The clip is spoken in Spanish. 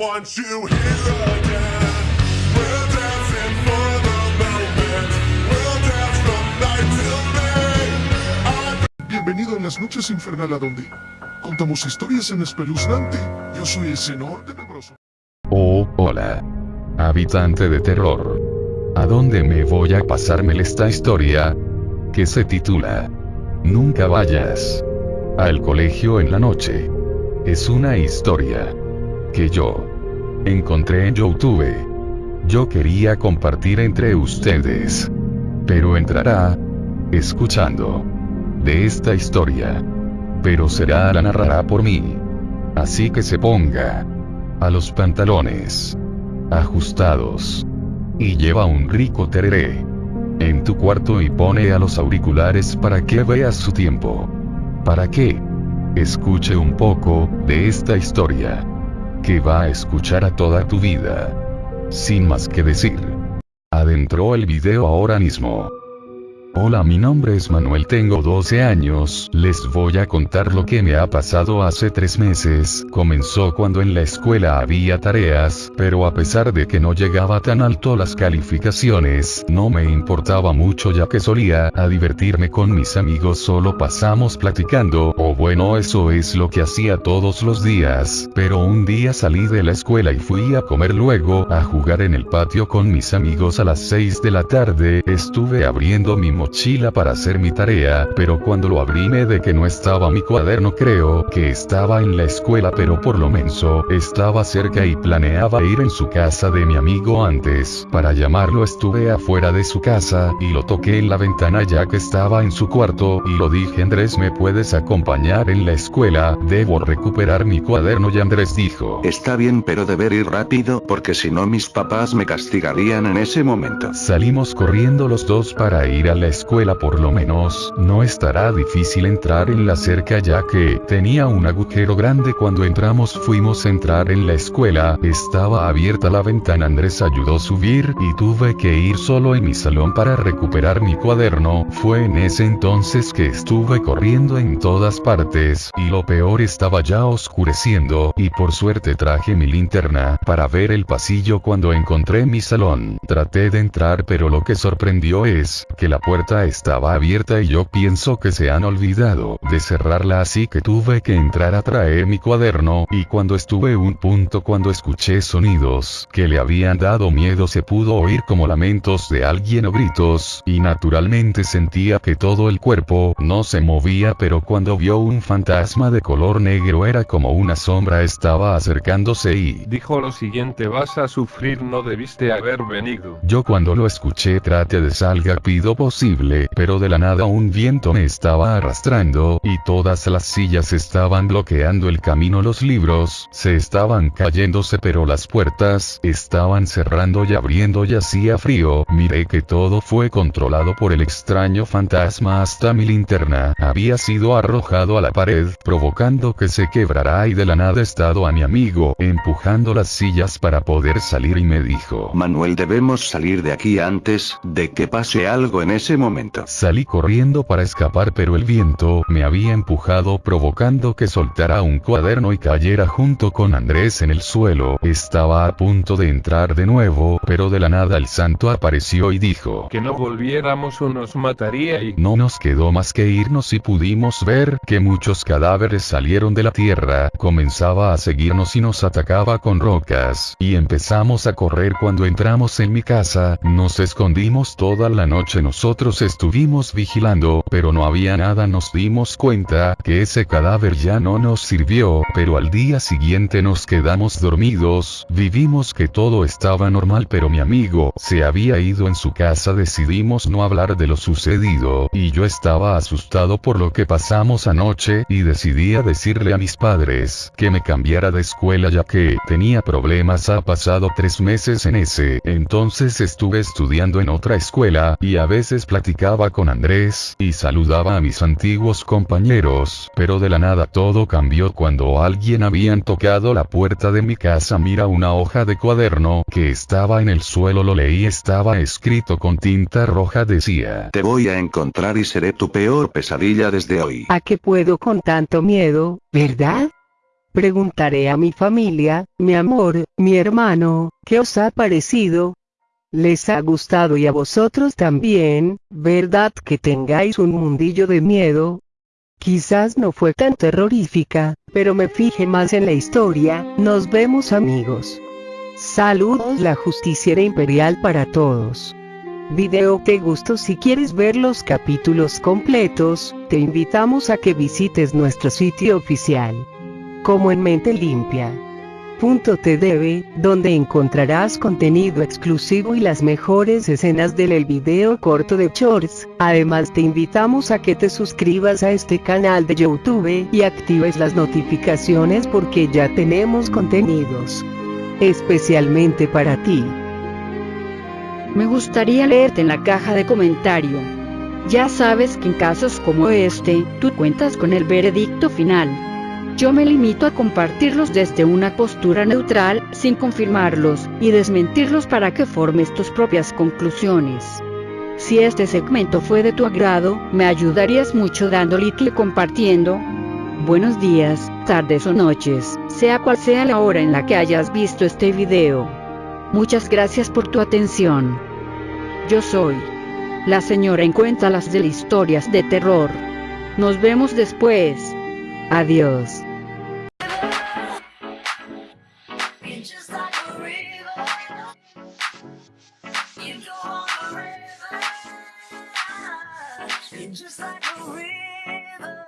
want you here again. For the moment. We'll dance from night till day. Bienvenido a las noches infernal a donde contamos historias en espeluznante. Yo soy el senor tenebroso. Hola. Habitante de terror. ¿A dónde me voy a pasarme esta historia? Que se titula Nunca vayas al colegio en la noche. Es una historia que yo encontré en YouTube. Yo quería compartir entre ustedes. Pero entrará escuchando de esta historia. Pero será la narrará por mí. Así que se ponga a los pantalones ajustados y lleva un rico tereré en tu cuarto y pone a los auriculares para que veas su tiempo. Para que escuche un poco de esta historia que va a escuchar a toda tu vida. Sin más que decir. Adentro el video ahora mismo. Hola mi nombre es Manuel tengo 12 años, les voy a contar lo que me ha pasado hace 3 meses, comenzó cuando en la escuela había tareas, pero a pesar de que no llegaba tan alto las calificaciones, no me importaba mucho ya que solía a divertirme con mis amigos solo pasamos platicando, o bueno eso es lo que hacía todos los días, pero un día salí de la escuela y fui a comer luego a jugar en el patio con mis amigos a las 6 de la tarde, estuve abriendo mi mochila para hacer mi tarea, pero cuando lo abrí me de que no estaba mi cuaderno creo que estaba en la escuela pero por lo menso, estaba cerca y planeaba ir en su casa de mi amigo antes, para llamarlo estuve afuera de su casa, y lo toqué en la ventana ya que estaba en su cuarto, y lo dije Andrés me puedes acompañar en la escuela, debo recuperar mi cuaderno y Andrés dijo, Está bien pero deber ir rápido porque si no mis papás me castigarían en ese momento. Salimos corriendo los dos para ir a la escuela por lo menos, no estará difícil entrar en la cerca ya que tenía un agujero grande cuando entramos fuimos a entrar en la escuela, estaba abierta la ventana Andrés ayudó a subir y tuve que ir solo en mi salón para recuperar mi cuaderno, fue en ese entonces que estuve corriendo en todas partes, y lo peor estaba ya oscureciendo, y por suerte traje mi linterna para ver el pasillo cuando encontré mi salón, traté de entrar pero lo que sorprendió es que la puerta estaba abierta y yo pienso que se han olvidado de cerrarla así que tuve que entrar a traer mi cuaderno y cuando estuve un punto cuando escuché sonidos que le habían dado miedo se pudo oír como lamentos de alguien o gritos y naturalmente sentía que todo el cuerpo no se movía pero cuando vio un fantasma de color negro era como una sombra estaba acercándose y Dijo lo siguiente vas a sufrir no debiste haber venido. yo cuando lo escuché traté de salga pido posible, pero de la nada un viento me estaba arrastrando, y todas las sillas estaban bloqueando el camino. Los libros, se estaban cayéndose pero las puertas, estaban cerrando y abriendo y hacía frío, miré que todo fue controlado por el extraño fantasma. Hasta mi linterna, había sido arrojado a la pared, provocando que se quebrara y de la nada estado a mi amigo, empujando las sillas para poder salir y me dijo, Manuel debemos salir de aquí antes de que pase algo en ese momento. Salí corriendo para escapar pero el viento me había empujado provocando que soltara un cuaderno y cayera junto con Andrés en el suelo. Estaba a punto de entrar de nuevo, pero de la nada el santo apareció y dijo Que no volviéramos o nos mataría y no nos quedó más que irnos y pudimos ver que muchos cadáveres salieron de la tierra, comenzaba a seguirnos y nos atacaba con rocas, y empezamos a correr cuando entramos en mi casa, nos escondimos toda la noche nosotros estuvimos vigilando, pero no había nada. Nos dimos cuenta que ese cadáver ya no nos sirvió, pero al día siguiente nos quedamos dormidos, vivimos que todo estaba normal pero mi amigo se había ido en su casa. Decidimos no hablar de lo sucedido, y yo estaba asustado por lo que pasamos anoche, y decidí decirle a mis padres que me cambiara de escuela ya que tenía problemas. Ha pasado tres meses en ese, entonces estuve estudiando en otra escuela, y a veces platicaba con Andrés y saludaba a mis antiguos compañeros, pero de la nada todo cambió cuando alguien habían tocado la puerta de mi casa. Mira una hoja de cuaderno que estaba en el suelo, lo leí, estaba escrito con tinta roja, decía. Te voy a encontrar y seré tu peor pesadilla desde hoy. ¿A qué puedo con tanto miedo, verdad? Preguntaré a mi familia, mi amor, mi hermano, ¿qué os ha parecido? ¿Les ha gustado y a vosotros también, verdad que tengáis un mundillo de miedo? Quizás no fue tan terrorífica, pero me fijé más en la historia, nos vemos amigos. Saludos la justiciera imperial para todos. Video te gustó si quieres ver los capítulos completos, te invitamos a que visites nuestro sitio oficial. Como en mente limpia. Donde encontrarás contenido exclusivo y las mejores escenas del el video corto de Shorts. Además te invitamos a que te suscribas a este canal de YouTube y actives las notificaciones porque ya tenemos contenidos especialmente para ti. Me gustaría leerte en la caja de comentario. Ya sabes que en casos como este, tú cuentas con el veredicto final. Yo me limito a compartirlos desde una postura neutral, sin confirmarlos, y desmentirlos para que formes tus propias conclusiones. Si este segmento fue de tu agrado, me ayudarías mucho dando like y compartiendo. Buenos días, tardes o noches, sea cual sea la hora en la que hayas visto este video. Muchas gracias por tu atención. Yo soy la señora en Cuéntalas de historias de terror. Nos vemos después. Adiós. You go on. You're just like a river.